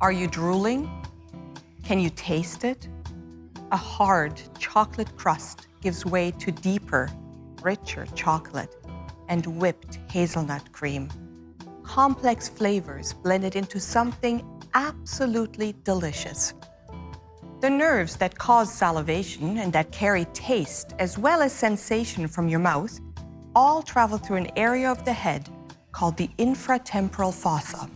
Are you drooling? Can you taste it? A hard chocolate crust gives way to deeper, richer chocolate and whipped hazelnut cream. Complex flavors blended into something absolutely delicious. The nerves that cause salivation and that carry taste as well as sensation from your mouth all travel through an area of the head called the infratemporal fossa.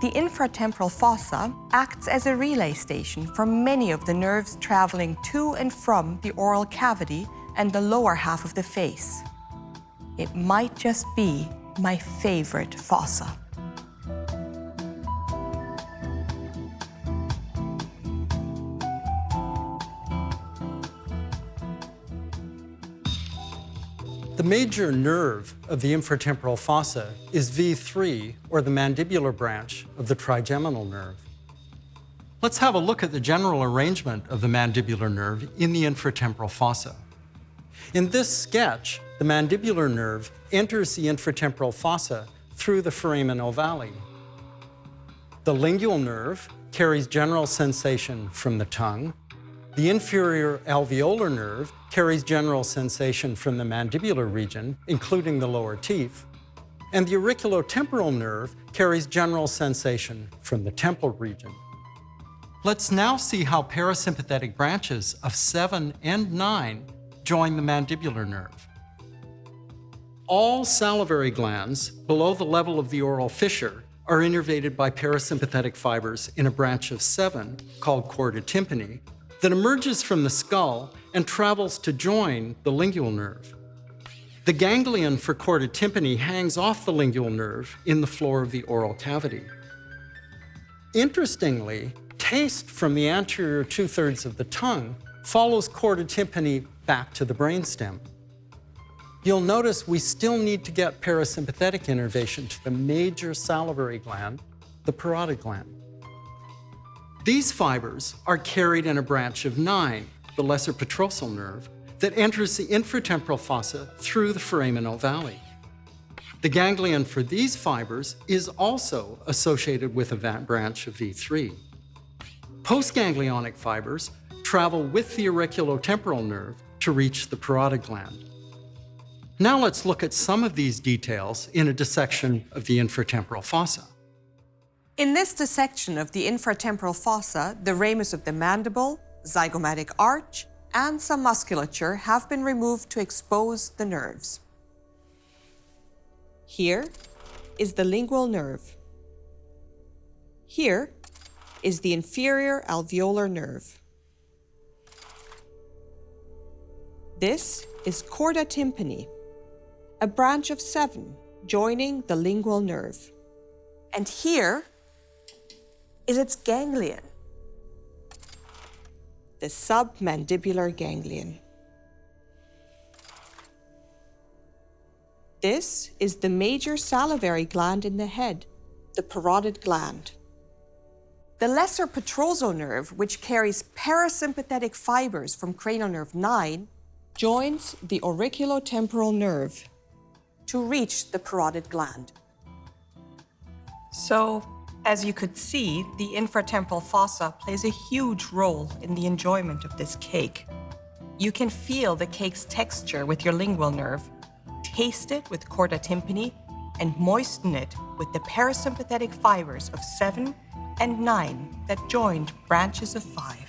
The infratemporal fossa acts as a relay station for many of the nerves traveling to and from the oral cavity and the lower half of the face. It might just be my favorite fossa. The major nerve of the infratemporal fossa is V3, or the mandibular branch of the trigeminal nerve. Let's have a look at the general arrangement of the mandibular nerve in the infratemporal fossa. In this sketch, the mandibular nerve enters the infratemporal fossa through the foramen ovale. The lingual nerve carries general sensation from the tongue the inferior alveolar nerve carries general sensation from the mandibular region, including the lower teeth. And the auriculotemporal nerve carries general sensation from the temple region. Let's now see how parasympathetic branches of 7 and 9 join the mandibular nerve. All salivary glands below the level of the oral fissure are innervated by parasympathetic fibers in a branch of 7 called chorda tympani that emerges from the skull and travels to join the lingual nerve. The ganglion for chorda tympani hangs off the lingual nerve in the floor of the oral cavity. Interestingly, taste from the anterior two-thirds of the tongue follows chorda tympani back to the brainstem. You'll notice we still need to get parasympathetic innervation to the major salivary gland, the parotid gland. These fibers are carried in a branch of nine, the lesser petrosal nerve, that enters the infratemporal fossa through the foramen ovale. The ganglion for these fibers is also associated with a branch of V3. Postganglionic fibers travel with the auriculotemporal nerve to reach the parotid gland. Now let's look at some of these details in a dissection of the infratemporal fossa. In this dissection of the infratemporal fossa, the ramus of the mandible, zygomatic arch, and some musculature have been removed to expose the nerves. Here is the lingual nerve. Here is the inferior alveolar nerve. This is chorda tympani, a branch of seven joining the lingual nerve. And here is its ganglion, the submandibular ganglion. This is the major salivary gland in the head, the parotid gland. The lesser petrosal nerve, which carries parasympathetic fibers from cranial nerve 9, joins the auriculotemporal nerve to reach the parotid gland. So as you could see, the infratemporal fossa plays a huge role in the enjoyment of this cake. You can feel the cake's texture with your lingual nerve, taste it with chorda tympani, and moisten it with the parasympathetic fibers of 7 and 9 that joined branches of 5.